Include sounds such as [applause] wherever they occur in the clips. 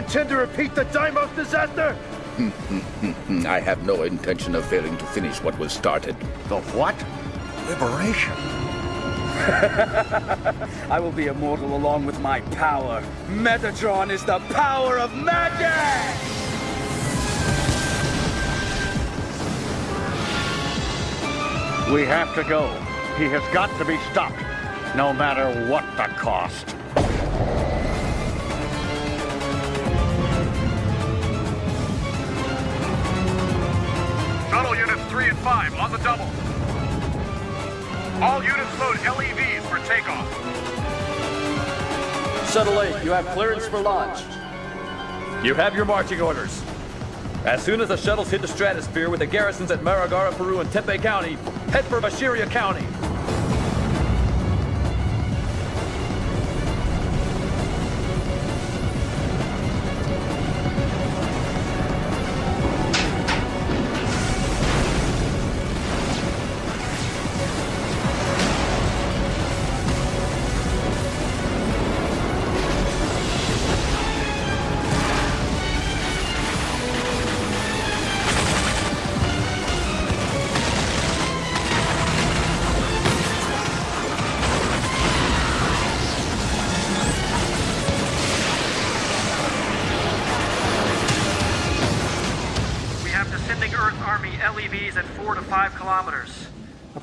intend to repeat the Deimos disaster? [laughs] I have no intention of failing to finish what was started. The what? Liberation. [laughs] I will be immortal along with my power. Metatron is the power of magic! We have to go. He has got to be stopped, no matter what the cost. Units 3 and 5 on the double. All units load LEVs for takeoff. Shuttle 8, you have clearance for launch. You have your marching orders. As soon as the shuttles hit the stratosphere with the garrisons at Maragara, Peru, and Tempe County, head for Bashiria County.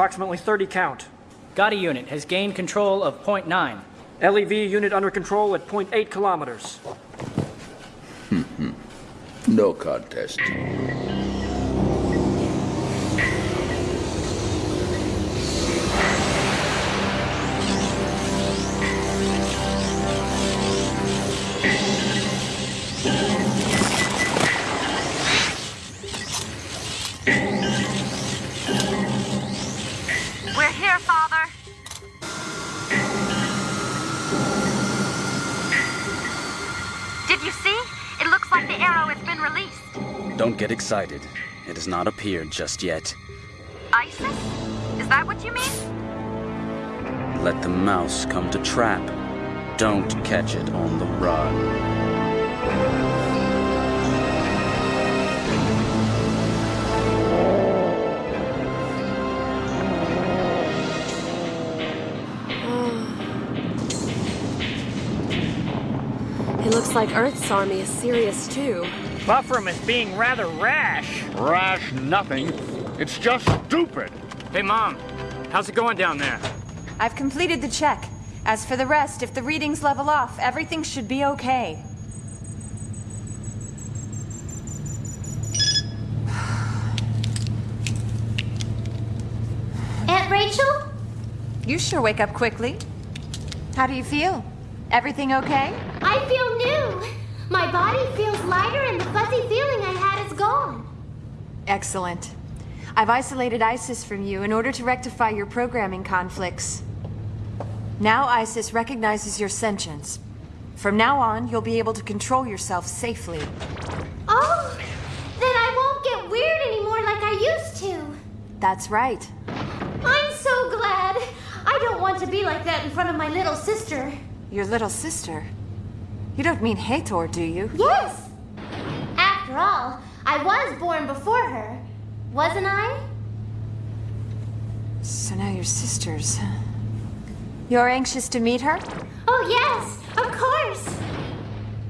Approximately 30 count. Gotti unit has gained control of point 9. LEV unit under control at 0.8 kilometers. [laughs] No contest. Don't get excited. It has not appeared just yet. ISIS? Is that what you mean? Let the mouse come to trap. Don't catch it on the run. It looks like Earth's army is serious too. Buffram is being rather rash. Rash nothing. It's just stupid. Hey, Mom. How's it going down there? I've completed the check. As for the rest, if the readings level off, everything should be okay. [sighs] Aunt Rachel? You sure wake up quickly. How do you feel? Everything okay? I feel new. My body feels lighter and the fuzzy feeling I had is gone. Excellent. I've isolated ISIS from you in order to rectify your programming conflicts. Now ISIS recognizes your sentience. From now on, you'll be able to control yourself safely. Oh, then I won't get weird anymore like I used to. That's right. I'm so glad. I don't want to be like that in front of my little sister. Your little sister. You don't mean Hathor, do you? Yes. After all, I was born before her, wasn't I? So now you're sisters. You're anxious to meet her? Oh, yes, of course.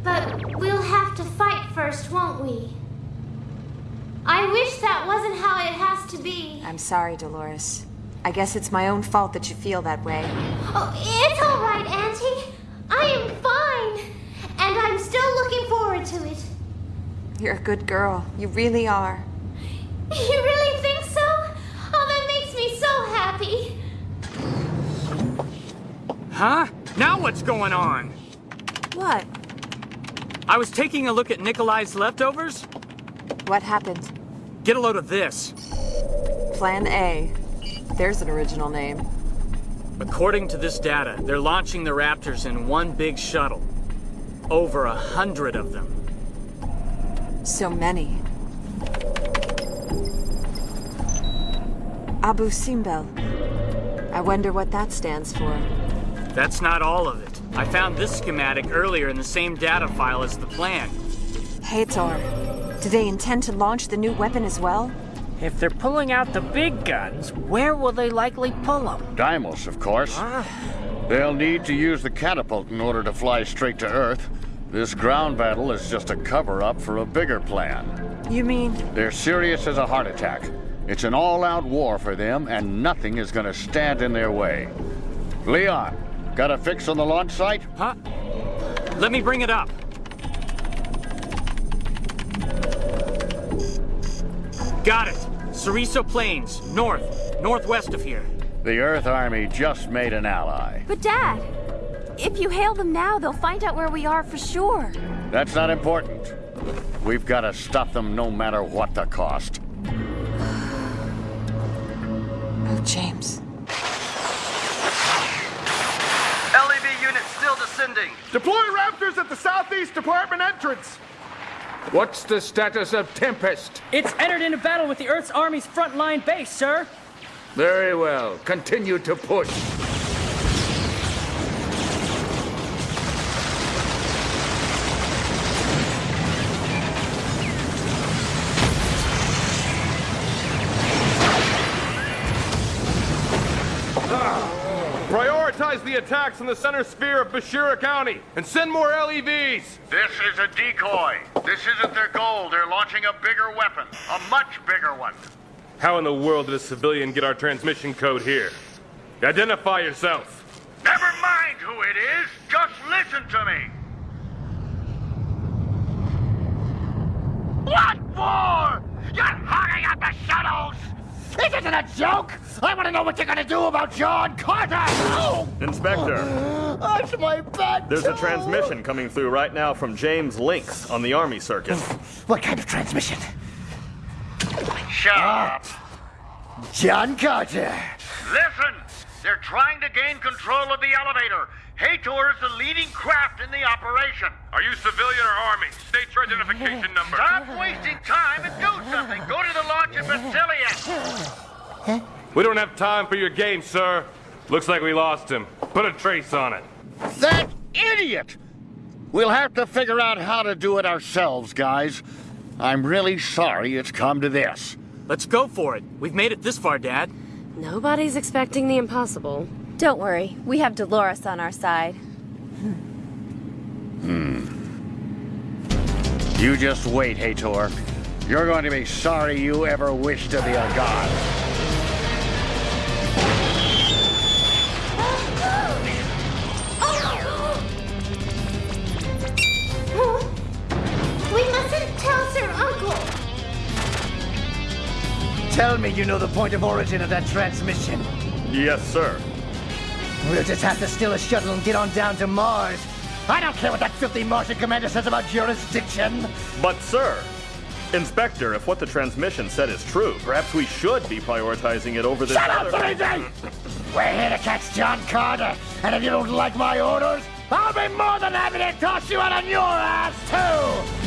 But we'll have to fight first, won't we? I wish that wasn't how it has to be. I'm sorry, Dolores. I guess it's my own fault that you feel that way. Oh, it's all right, Auntie. I am. And I'm still looking forward to it. You're a good girl. You really are. [laughs] You really think so? Oh, that makes me so happy. Huh? Now what's going on? What? I was taking a look at Nikolai's leftovers. What happened? Get a load of this. Plan A. There's an original name. According to this data, they're launching the Raptors in one big shuttle. Over a hundred of them. So many. Abu Simbel. I wonder what that stands for. That's not all of it. I found this schematic earlier in the same data file as the plan. Hathor, do they intend to launch the new weapon as well? If they're pulling out the big guns, where will they likely pull them? Deimos, of course. Ah, They'll need to use the catapult in order to fly straight to Earth. This ground battle is just a cover-up for a bigger plan. You mean? They're serious as a heart attack. It's an all-out war for them, and nothing is gonna stand in their way. Leon, got a fix on the launch site? Huh? Let me bring it up. Got it. Ceriso Plains, north, northwest of here. The Earth Army just made an ally. But Dad, if you hail them now, they'll find out where we are for sure. That's not important. We've got to stop them no matter what the cost. [sighs] Oh, James. LEV unit still descending. Deploy Raptors at the southeast department entrance. What's the status of Tempest? It's entered into battle with the Earth's Army's frontline base, sir. Very well. Continue to push. Prioritize the attacks in the center sphere of Bashira County and send more LEVs. This is a decoy. This isn't their goal. They're launching a bigger weapon. A much bigger one. How in the world did a civilian get our transmission code here? Identify yourself. Never mind who it is. Just listen to me. What for? You're hogging up the shuttles! This isn't a joke! I want to know what you're gonna do about John Carter! Oh! [gasps] Inspector, That's my back! there's a transmission coming through right now from James Links on the Army circuit. [laughs] What kind of transmission? Shut up! John Carter! Listen! They're trying to gain control of the elevator. Hathor is the leading craft in the operation. Are you civilian or army? State your identification number. Stop wasting time and do something. Go to the launch at Basilia. We don't have time for your game, sir. Looks like we lost him. Put a trace on it. That idiot! We'll have to figure out how to do it ourselves, guys. I'm really sorry it's come to this. Let's go for it. We've made it this far, Dad. Nobody's expecting the impossible. Don't worry, we have Dolores on our side. Hmm. You just wait, Hathor. You're going to be sorry you ever wished to be a god. Tell me you know the point of origin of that transmission. Yes, sir. We'll just have to steal a shuttle and get on down to Mars. I don't care what that filthy Martian commander says about jurisdiction. But, sir, Inspector, if what the transmission said is true, perhaps we should be prioritizing it over this Shut up. 3D! [laughs] We're here to catch John Carter, and if you don't like my orders, I'll be more than happy to toss you out on your ass, too!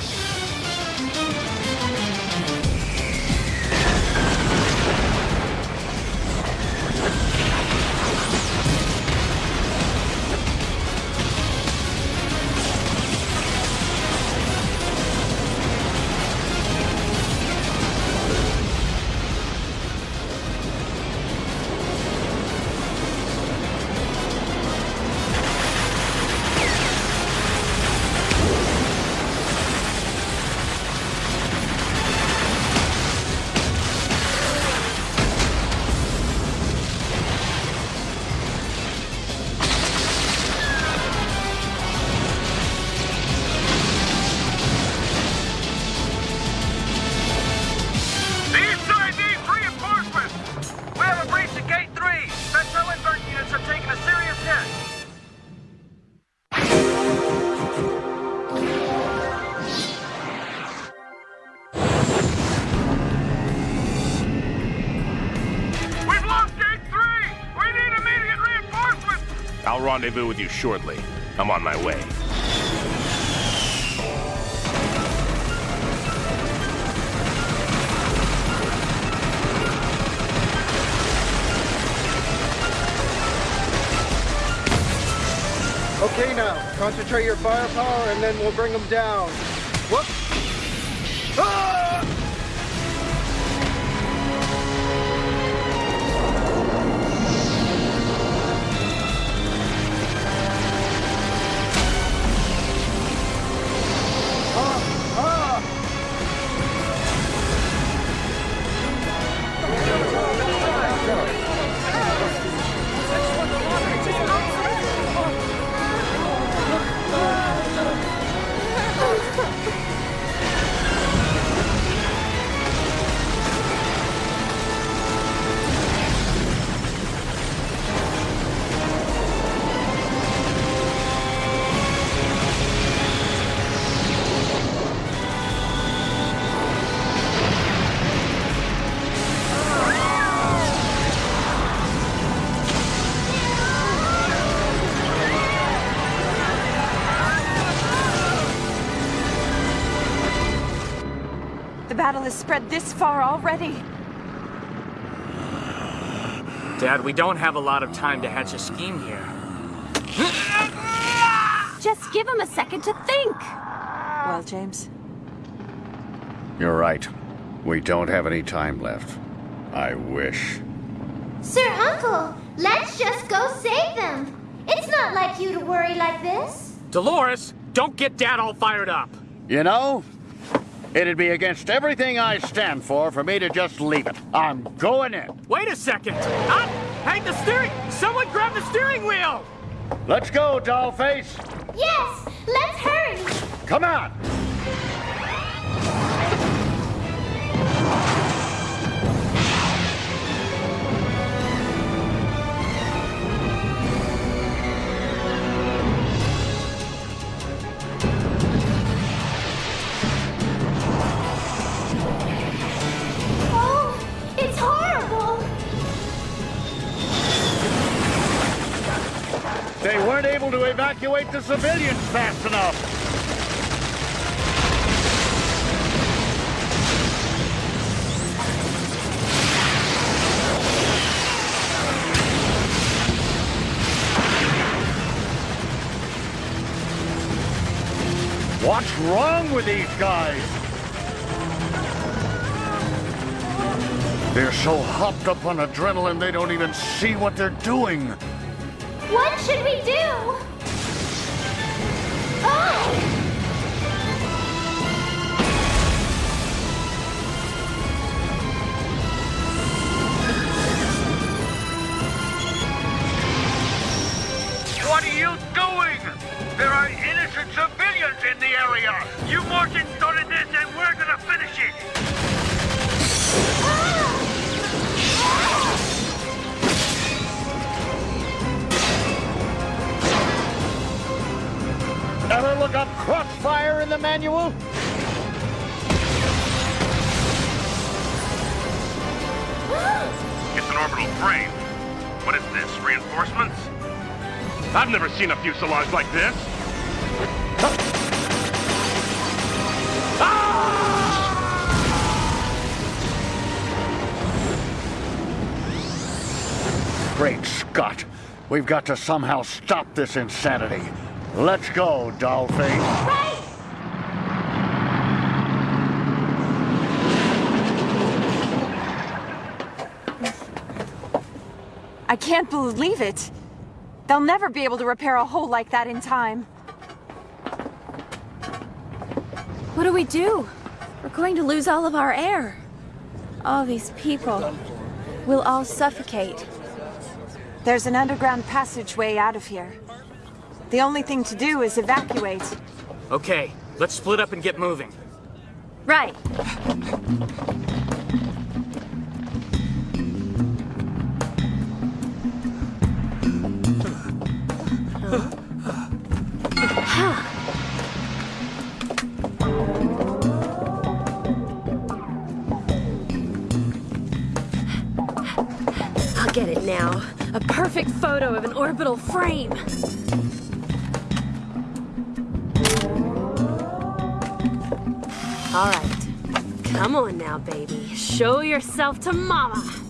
I'll rendezvous with you shortly. I'm on my way. Okay now, concentrate your firepower and then we'll bring them down. Whoop! Ah! The battle has spread this far already. Dad, we don't have a lot of time to hatch a scheme here. Just give him a second to think. Well, James? You're right. We don't have any time left. I wish. Sir Uncle, let's just go save them. It's not like you to worry like this. Dolores, don't get Dad all fired up. You know, it'd be against everything I stand for for me to just leave it. I'm going in. Wait a second. Ah, hey, the steering! Someone grab the steering wheel! Let's go, Dollface. Yes, let's hurry. Come on. To evacuate the civilians fast enough. What's wrong with these guys? They're so hopped up on adrenaline they don't even see what they're doing. What should we do? Oh! What are you doing? There are innocent civilians in the area. You Martians started this and we're gonna finish it. Ever look up crossfire in the manual? It's an orbital frame. What is this, reinforcements? I've never seen a fuselage like this. Great Scott! We've got to somehow stop this insanity. Let's go, Dollface. I can't believe it. They'll never be able to repair a hole like that in time. What do we do? We're going to lose all of our air. All these people. We'll all suffocate. There's an underground passageway out of here. The only thing to do is evacuate. Okay, let's split up and get moving. Right. I'll get it now. A perfect photo of an orbital frame. All right. Come on now, baby. Show yourself to Mama.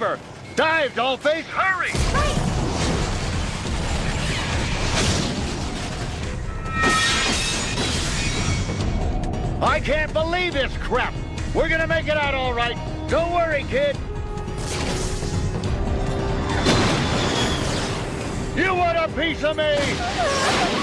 Her! Dive, Dollface! Hurry! I can't believe this crap! We're gonna make it out all right! Don't worry, kid! You want a piece of me?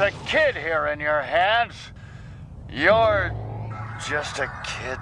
A kid here in your hands. You're just a kid,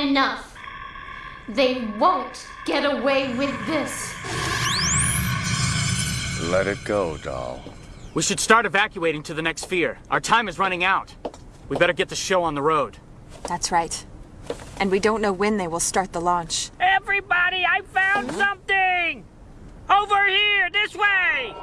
had enough. They won't get away with this. Let it go, doll. We should start evacuating to the next sphere. Our time is running out. We better get the show on the road. That's right. And we don't know when they will start the launch. Everybody, I found something! Over here, this way!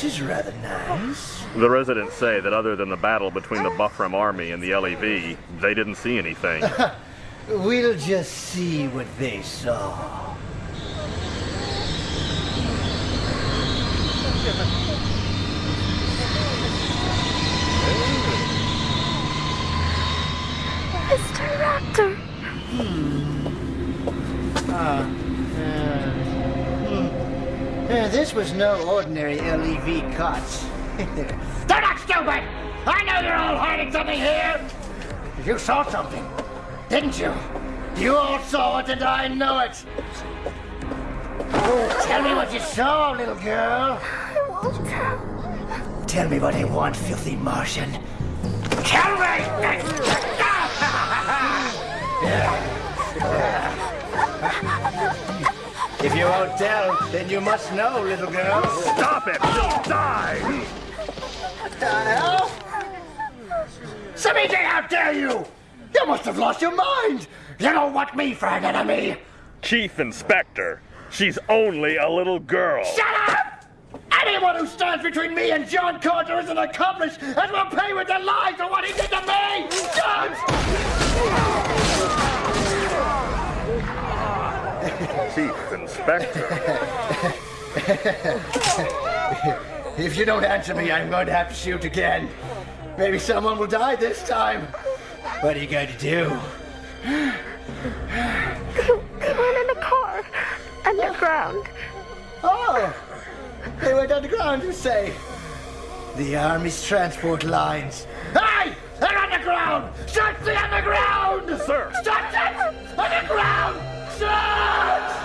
This is rather nice. The residents say that other than the battle between the Buffram army and the LEV, they didn't see anything. [laughs] We'll just see what they saw. Mr. Raptor. Ah, uh, hmm. Uh, this was no ordinary LEV cuts. [laughs] They're not stupid! I know you're all hiding something here! You saw something, didn't you? You all saw it and I know it! Oh, tell me what you saw, little girl. I won't tell. Tell me what I want, filthy Martian. Tell me! [laughs] [laughs] If you won't tell, then you must know, little girl. Stop it! You'll die! What the hell? Samiji, how dare you! You must have lost your mind! You don't want me for an enemy! Chief Inspector, she's only a little girl. Shut up! Anyone who stands between me and John Carter is an accomplice and will pay with their lives for what he did to me! Don't! Chief Inspector. [laughs] if you don't answer me, I'm going to have to shoot again. Maybe someone will die this time. What are you going to do? They went in a car. Underground. Oh! They went underground, you say? The Army's transport lines. Hey! They're underground! Search the underground! Sir! Search it! Underground! Search!